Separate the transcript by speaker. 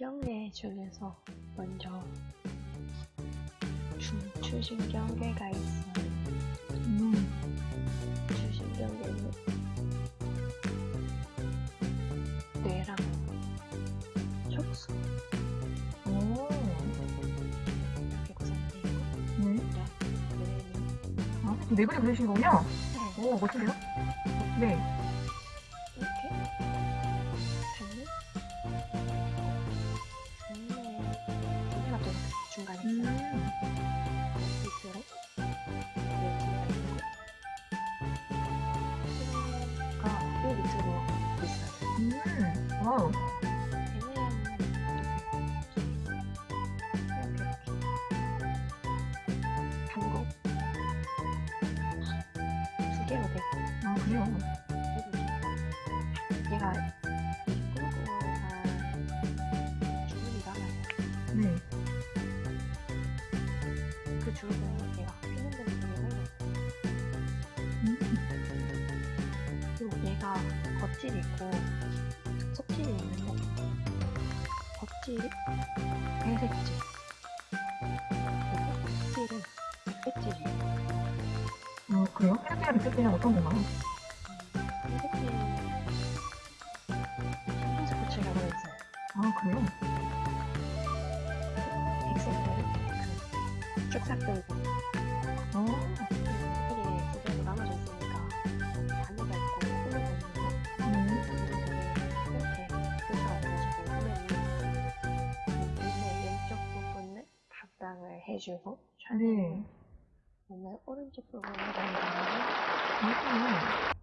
Speaker 1: 뇌 중에서 먼저 중추신경계가 있어요.
Speaker 2: 음.
Speaker 1: 중추신경계는 뇌랑 촉수
Speaker 2: 오.
Speaker 1: 이렇게 구성되어 있고
Speaker 2: 네.
Speaker 1: 뇌는
Speaker 2: 아, 네 분이 그리신 거군요?
Speaker 1: 네,
Speaker 2: 오, 멋진데요? 네. 와우.
Speaker 1: 두 개로 되고
Speaker 2: 아, 그래요?
Speaker 1: 얘가 그 주문은 얘가 피는
Speaker 2: 음.
Speaker 1: 그리고 얘가 겉질이 있고 속질이 있는데 겉질이 회색질 그리고 속질은 백색질이에요.
Speaker 2: 어, 그래요? 헤르피아 리셋이는 어떤 건가요?
Speaker 1: 회색질 신분색 고치라고 했어요.
Speaker 2: 아, 그래요?
Speaker 1: 싹 들고
Speaker 2: 어.
Speaker 1: 이게 두 개로 나눠져 있으니까 반대가 있고 후면가 있는데
Speaker 2: 네.
Speaker 1: 이렇게 분사가 돼가지고 후면이 눈의 왼쪽 부분을 담당을 해주고
Speaker 2: 네.
Speaker 1: 눈의 오른쪽 부분을 담당하는
Speaker 2: 아,